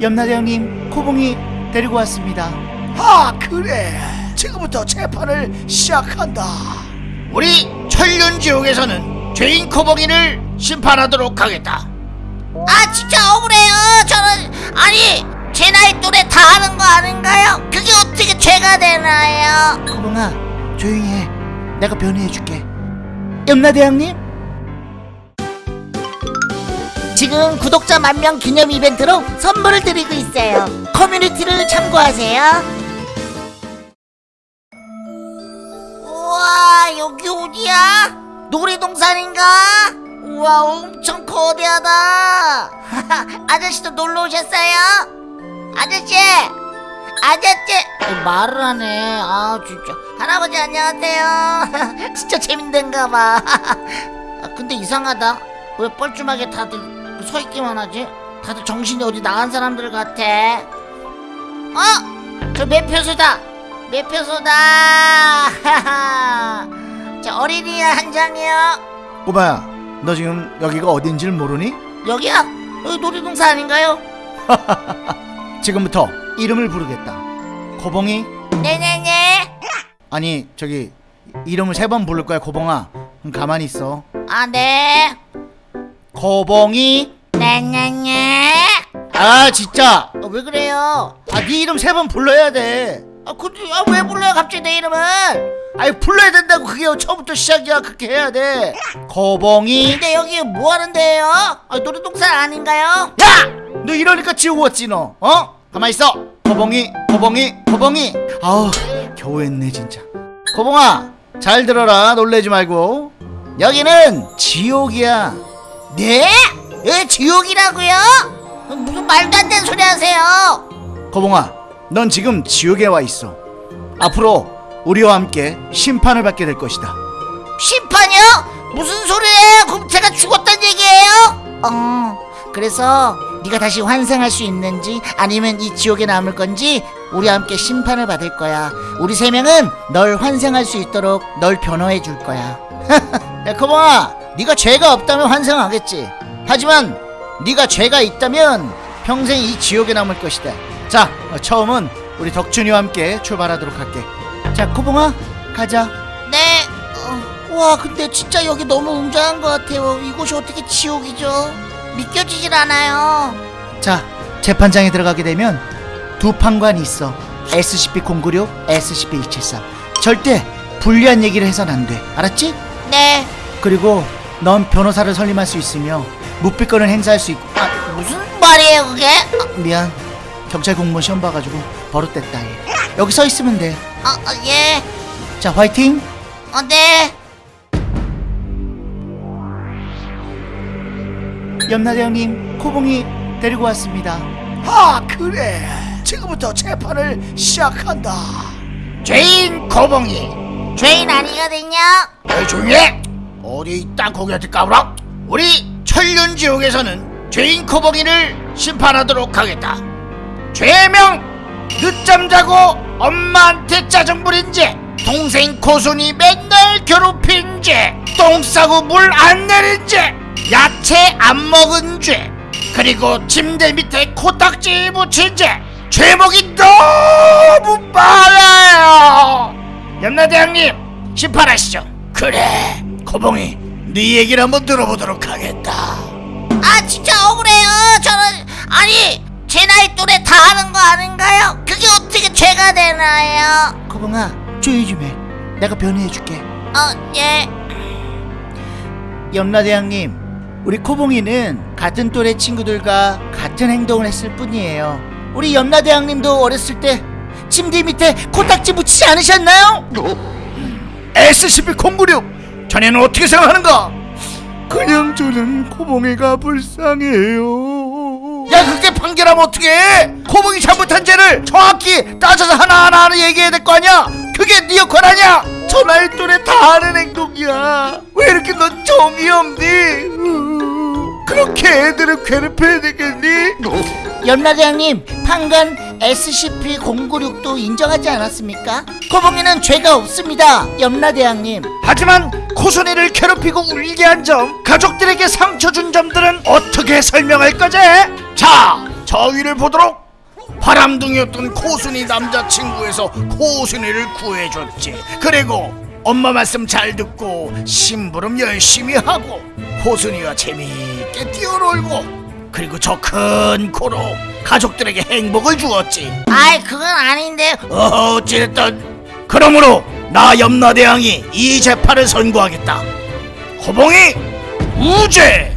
염라대왕님 코봉이 데리고 왔습니다. 아 그래. 지금부터 재판을 시작한다. 우리 천륜지옥에서는 죄인 코봉이를 심판하도록 하겠다. 아 진짜 억울해요. 저는 아니 제 나이 또래 다 아는 거 아닌가요? 그게 어떻게 죄가 되나요? 코봉아 조용히 해. 내가 변호해줄게. 염라대왕님 지금 구독자 만명 기념 이벤트로 선물을 드리고 있어요. 커뮤니티를 참고하세요. 우와 여기 어디야? 놀이동산인가? 우와 엄청 거대하다. 아저씨도 놀러 오셨어요? 아저씨! 아저씨! 어, 말을 하네. 아 진짜. 할아버지 안녕하세요. 진짜 재밌는가 봐. 아, 근데 이상하다. 왜 뻘쭘하게 다들 서 있기만 하지? 다들 정신이 어디 나간 사람들 같아. 어? 저 매표소다. 매표소다. 저 어린이 한 장이요. 꼬마야 너 지금 여기가 어딘지를 모르니? 여기야? 여기 놀이동산 아닌가요? 지금부터 이름을 부르겠다. 코봉이? 네네네. 아니 저기 이름을 세 번 부를 거야 코봉아. 그럼 가만히 있어. 아네. 코봉이 네네네 아 진짜. 어, 왜 그래요? 아네 이름 세 번 불러야 돼. 아 근데 아, 왜 불러요 갑자기 내 이름을 아니 불러야 된다고 그게 처음부터 시작이야. 그렇게 해야 돼. 코봉이. 근데 여기 뭐 하는 데예요? 아, 놀이동산 아닌가요? 야! 너 이러니까 지옥 왔지 너. 어? 가만히 있어. 코봉이 코봉이 코봉이. 아우 겨우 했네 진짜. 코봉아 잘 들어라. 놀래지 말고. 여기는 지옥이야. 네? 왜 지옥이라고요? 무슨 말도 안 되는 소리 하세요 코봉아 넌 지금 지옥에 와 있어 앞으로 우리와 함께 심판을 받게 될 것이다 심판이요? 무슨 소리예요? 그럼 제가 죽었단 얘기예요? 어 그래서 네가 다시 환생할 수 있는지 아니면 이 지옥에 남을 건지 우리와 함께 심판을 받을 거야 우리 세 명은 널 환생할 수 있도록 널 변호해 줄 거야 야 코봉아 네가 죄가 없다면 환생하겠지 하지만 네가 죄가 있다면 평생 이 지옥에 남을 것이다. 자 어, 처음은 우리 덕준이와 함께 출발하도록 할게. 자 코봉아 가자. 네. 어, 와 근데 진짜 여기 너무 웅장한 것 같아요. 이곳이 어떻게 지옥이죠? 믿겨지질 않아요. 자 재판장에 들어가게 되면 두 판관이 있어. SCP-096, SCP-273 절대 불리한 얘기를 해선 안돼. 알았지? 네. 그리고 넌 변호사를 설립할 수 있으며 묵비권을 행사할 수 있고. 아 무슨 말이에요 그게? 미안. 경찰 공무원 시험 봐가지고 버릇됐다 얘. 여기 서 있으면 돼자 어, 어, 예 화이팅! 어, 네. 염라대왕님 코봉이 데리고 왔습니다. 아 그래. 지금부터 재판을 시작한다. 죄인 코봉이. 죄인 아니거든요. 왜 조용히 해. 어디 이 땅콩이한테 까불어? 우리 천륜지옥에서는 죄인 코봉이를 심판하도록 하겠다. 죄명 늦잠 자고 엄마한테 짜증 부린 죄 동생 코순이 맨날 괴롭힌 죄똥 싸고 물 안 내린 죄 야채 안 먹은 죄 그리고 침대 밑에 코딱지 붙인 죄 죄목이 너무 많아요. 염라대왕님 심판하시죠. 그래 코봉이 네 얘기를 한번 들어보도록 하겠다 아 진짜 억울해요 저는 아니 제 나이 또래 다 아는 거 아닌가요? 그게 어떻게 죄가 되나요? 코봉아 조용히 좀 해 내가 변호해줄게 어예 염라대왕님 우리 코봉이는 같은 또래 친구들과 같은 행동을 했을 뿐이에요 우리 염라대왕님도 어렸을 때 침대 밑에 코딱지 붙이지 않으셨나요? SCP-096 자네는 어떻게 생각하는가? 그냥 저는 코봉이가 불쌍해요. 야 그렇게 판결하면 어떡해? 코봉이 잘못한 죄를 정확히 따져서 하나하나 하나 얘기해야 될 거 아니야? 그게 네 역할 아니야? 저 나이 또래 다 하는 행동이야. 왜 이렇게 넌 정이 없니? 그렇게 애들을 괴롭혀야 되겠니? 염라대왕님 판관 SCP-096도 인정하지 않았습니까? 코봉이는 죄가 없습니다 염라대왕님 하지만 코순이를 괴롭히고 울게 한 점 가족들에게 상처 준 점들은 어떻게 설명할 거지? 자, 저 저위를 보도록 바람둥이였던 코순이 남자친구에서 코순이를 구해줬지 그리고 엄마 말씀 잘 듣고 심부름 열심히 하고 코순이와 재미있게 뛰어놀고 그리고 저 큰 코로 가족들에게 행복을 주었지. 아이 그건 아닌데. 어, 어찌됐든. 그러므로 나 염라대왕이 이 재판을 선고하겠다. 호봉이 무죄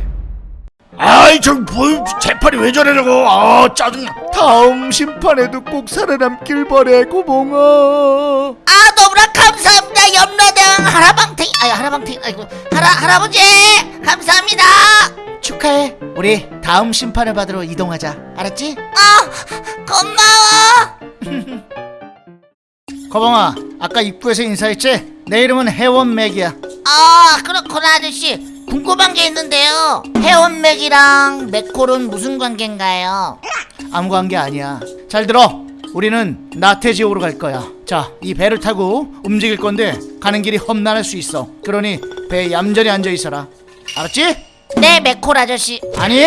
아이 저 뭐 재판이 왜 저래라고. 아 짜증나. 다음 심판에도 꼭 살아남길 바래 고봉아. 아 너무나 감사합니다 염라대왕 하라방탱이. 아니 하라방탱이 아이고. 할아 할아버지 감사합니다. 축하해. 우리 다음 심판을 받으러 이동하자. 알았지? 아 고마워. 거봉아 아까 입구에서 인사했지? 내 이름은 해원맥이야. 아 그렇구나 아저씨 궁금한 게 있는데요. 해원맥이랑 맥콜은 무슨 관계인가요? 아무 관계 아니야. 잘 들어. 우리는 나태지옥으로 갈 거야. 자 이 배를 타고 움직일 건데 가는 길이 험난할 수 있어. 그러니 배에 얌전히 앉아 있어라. 알았지? 네 맥콜 아저씨. 아니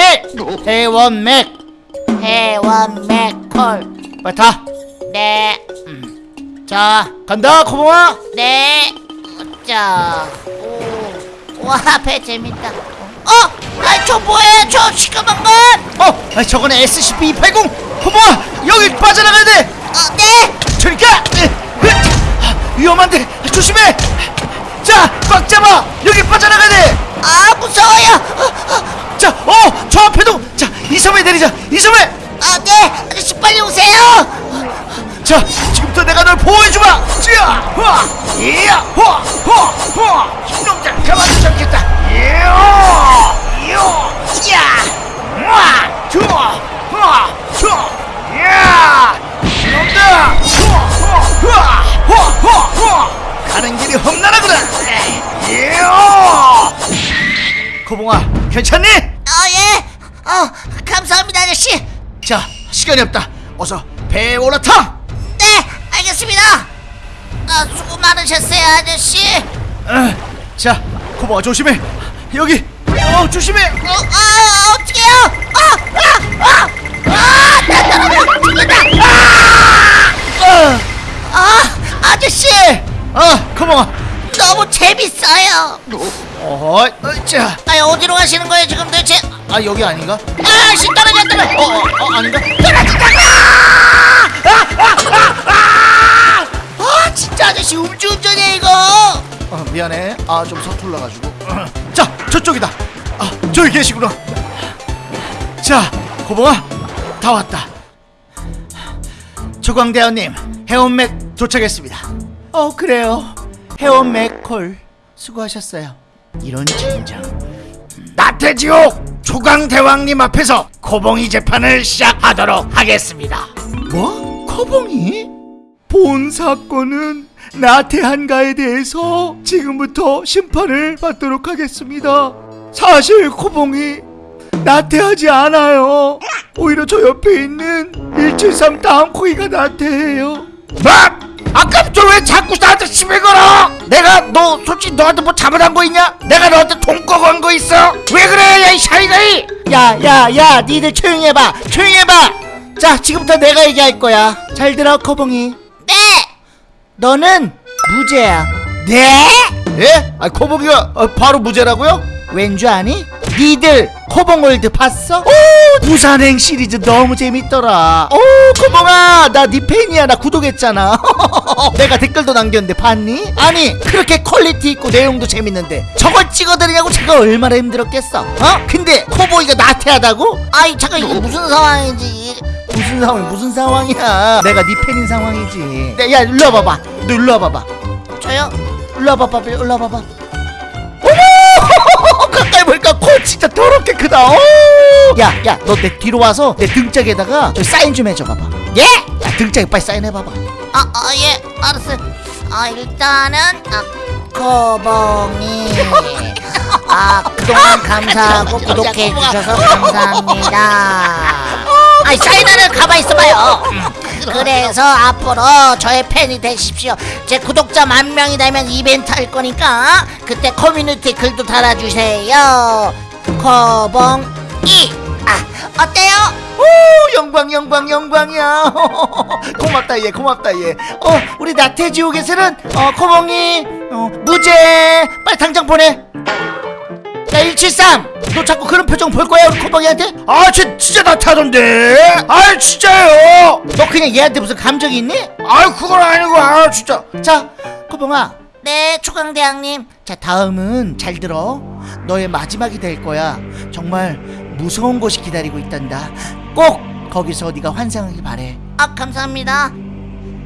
해원맥. 해원 맥콜. 빨리 타. 네. 자 간다 코봉아. 네. 자, 오, 와, 배 재밌다. 어, 아, 저 뭐예요? 저 시커먼 건? 어 아, 저건 SCP-280 코봉아 여기 빠져나가야 돼 어, 네. 저리 가 으, 으, 아, 위험한데 조심해 자꽉 잡아 여기 빠져나가야 돼자어저 아, 무서워요. 어, 앞에도 자 이 섬에 내리자 이 섬에 아, 네. 아저씨 빨리 오세요. 자 지금부터 내가 널 보호해주마! 자 후아 이야! 후아 후아 후아 이놈들 가만히 잡겠다! 이야! 이야! 야! 우와 좋아 후아 좋아 야! 이놈들 후아 후아 후아 후아 후아 가는 길이 험난하구나! 이야! 코봉아 괜찮니? 어, 예. 어, 감사합니다, 아저씨. 자 시간이 없다. 어서 배에 올라타 네, 알겠습니다. 아, 수고 많으셨어요, 아저씨. 어, 자 코봉아 조심해 여기 어 조심해 어, 아, 어떡해요? 아, 아, 아, 아, 나 떨어져 죽는다. 어, 아, 아저씨. 아 코봉아 너무 재밌어요. 어, 자, 아, 어디로 가시는 거예요, 지금 도대체? 아 여기 아닌가? 아, 씨, 떨어져. 어, 어, 어 아닌가? 아, 진짜 아 저씨 음주운전이야, 이거. 어, 미안해. 아 좀 서툴러가지고. 자 저쪽이다. 아 저기 계시구나. 자 코봉아 다 왔다. 조광대원님 해원맥 도착했습니다. 어 그래요. 해원맥 콜 수고하셨어요. 이런 젠장 나태지옥 조강대왕님 앞에서 코봉이 재판을 시작하도록 하겠습니다. 뭐? 코봉이? 본 사건은 나태한가에 대해서 지금부터 심판을 받도록 하겠습니다. 사실 코봉이 나태하지 않아요. 오히려 저 옆에 있는 173 다음코이가 나태해요. 뭐? 아까부터 왜 자꾸 나한테 시비 걸어? 내가 너 솔직히 너한테 뭐 잘못한 거 있냐? 내가 너한테 돈한거 있어? 왜 그래 야이 샤이가이 야, 야, 야, 니들 조용히 해봐. 조용히 해봐. 자, 지금부터 내가 얘기할 거야. 잘 들어, 코봉이. 네. 너는 무죄야. 네? 예? 아 코봉이가 어, 바로 무죄라고요? 왠 줄 아니? 니들 코봉월드 봤어? 오 부산행 시리즈 너무 재밌더라 오 코봉아 나네 팬이야 나 구독했잖아 내가 댓글도 남겼는데 봤니? 아니 그렇게 quality 있고 내용도 재밌는데 저걸 찍어드리냐고 제가 얼마나 힘들었겠어 어? 근데 코봉이가 나태하다고? 아이, 잠깐, 이게 무슨 상황인지. 무슨 상황이 무슨 상황이야 내가 네 팬인 상황이지 야, 야 일로 와봐봐 너 일로 와봐봐 저요? 일로 와봐봐 일로 와봐봐 어머 가까이 보니까 코 진짜 더럽게 크다 야야 너 내 뒤로 와서 내 등짝에다가 저 사인 좀 해줘 봐봐 예? 야 등짝에 빨리 사인해 봐봐 아, 아, 예, 알았어요. 아, 일단은, 아, 코봉이. 아, 그동안 감사하고 구독해 주셔서 감사합니다. 아이, 사인하는 가만히 있어봐요. 그래서 앞으로 저의 팬이 되십시오. 제 구독자 만 명이 되면 이벤트 할 거니까 그때 커뮤니티 글도 달아주세요. 코봉이. 아, 어때요? 오 영광 영광 영광이야 고맙다 얘 고맙다 얘어 우리 나태지옥에서는 어 코봉이 어 무죄 빨리 당장 보내 야 173너 자꾸 그런 표정 볼 거야 우리 코봉이한테? 아쟤 진짜 나타던데? 아 진짜요? 너 그냥 얘한테 무슨 감정이 있니? 아 그건 아니고 아 진짜. 자 코봉아. 네 초강대왕님. 자 다음은 잘 들어. 너의 마지막이 될 거야. 정말 무서운 곳이 기다리고 있단다. 꼭 거기서 네가 환생하길 바래. 아 감사합니다.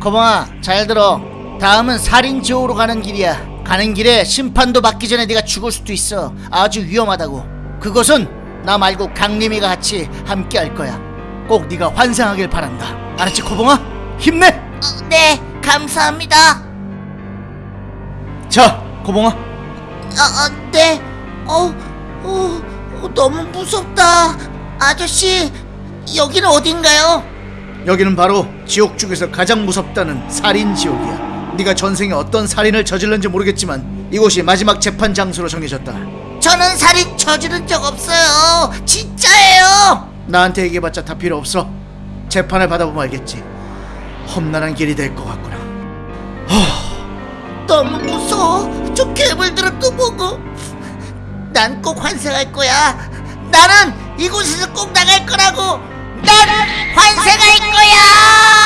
거봉아 잘 들어. 다음은 살인 지옥으로 가는 길이야 가는 길에 심판도 받기 전에 네가 죽을 수도 있어 아주 위험하다고 그것은 나 말고 강림이가 같이 함께 할 거야 꼭 네가 환생하길 바란다 알았지 코봉아 힘내 어, 네 감사합니다 자 코봉아 어, 어, 네. 어, 어, 어, 너무 무섭다. 아저씨, 여기는 어딘가요? 여기는 바로 지옥 중에서 가장 무섭다는 살인 지옥이야. 네가 전생에 어떤 살인을 저질렀는지 모르겠지만 이곳이 마지막 재판 장소로 정해졌다. 저는 살인 저지른 적 없어요. 진짜예요. 나한테 얘기해봤자 다 필요 없어. 재판을 받아보면 알겠지. 험난한 길이 될 것 같구나. 너무 무서워. 저 괴물들은 또 보고. 난 꼭 환생할 거야. 나는 이곳에서 꼭 나갈 거라고. 난 환생할 거야.